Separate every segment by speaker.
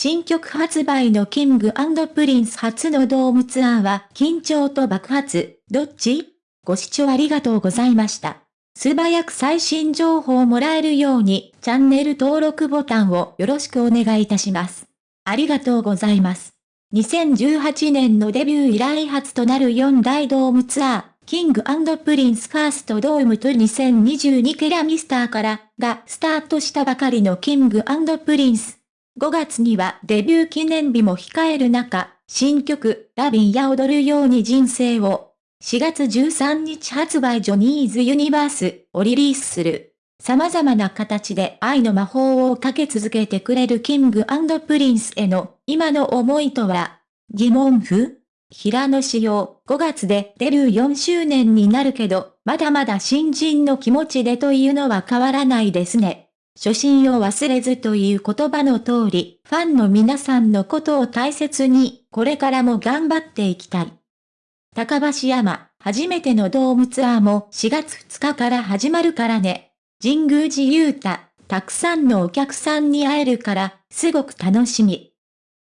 Speaker 1: 新曲発売のキングプリンス初のドームツアーは緊張と爆発、どっち？ご視聴ありがとうございました。素早く最新情報をもらえるようにチャンネル登録ボタンをよろしくお願いいたします。ありがとうございます。2018年のデビュー以来初となる4大ドームツアー、キングプリンスファーストドームと2022ケラミスターからがスタートしたばかりのキングプリンス。5月にはデビュー記念日も控える中、新曲、 Lovin' you 踊るように人生を、4月13日発売ジョニーズユニバースをリリースする。様々な形で愛の魔法をかけ続けてくれるキングプリンスへの今の思いとは、疑問符？平野紫耀5月でデビュー4周年になるけど、まだまだ新人の気持ちでというのは変わらないですね。初心を忘れずという言葉の通り、ファンの皆さんのことを大切に、これからも頑張っていきたい。高橋山、初めてのドームツアーも4月2日から始まるからね。神宮寺勇太、たくさんのお客さんに会えるから、すごく楽しみ。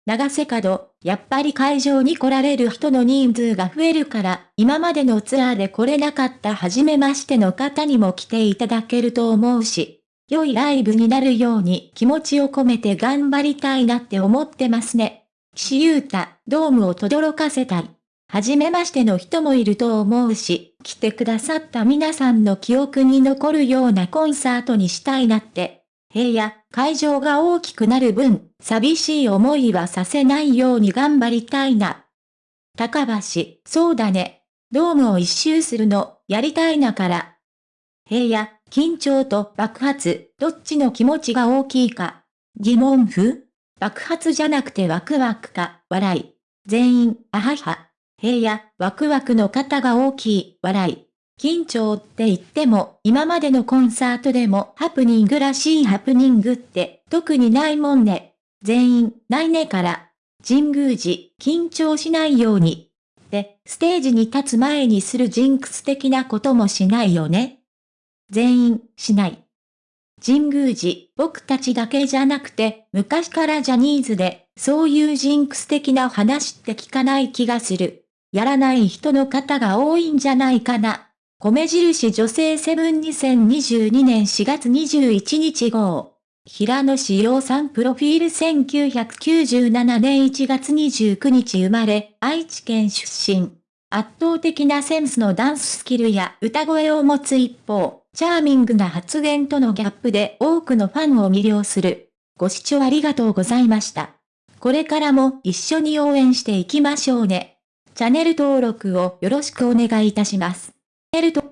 Speaker 1: 長瀬角、やっぱり会場に来られる人の人数が増えるから、今までのツアーで来れなかった初めましての方にも来ていただけると思うし、良いライブになるように気持ちを込めて頑張りたいなって思ってますね。岸優太、ドームを轟かせたい。はじめましての人もいると思うし、来てくださった皆さんの記憶に残るようなコンサートにしたいなって。平野、会場が大きくなる分、寂しい思いはさせないように頑張りたいな。高橋、そうだね。ドームを一周するの、やりたいなから。平野、緊張と爆発、どっちの気持ちが大きいか。疑問符爆発じゃなくてワクワクか、笑い。全員、あはは。平野、ワクワクの方が大きい、笑い。緊張って言っても、今までのコンサートでもハプニングらしいハプニングって特にないもんね。全員、ないねから。神宮寺、緊張しないように。で、ステージに立つ前にするジンクス的なこともしないよね。全員、しない。神宮寺、僕たちだけじゃなくて、昔からジャニーズで、そういうジンクス的な話って聞かない気がする。やらない人の方が多いんじゃないかな。米印女性セブン2022年4月21日号。平野志陽さんプロフィール1997年1月29日生まれ、愛知県出身。圧倒的なセンスのダンススキルや歌声を持つ一方、チャーミングな発言とのギャップで多くのファンを魅了する。ご視聴ありがとうございました。これからも一緒に応援していきましょうね。チャンネル登録をよろしくお願いいたします。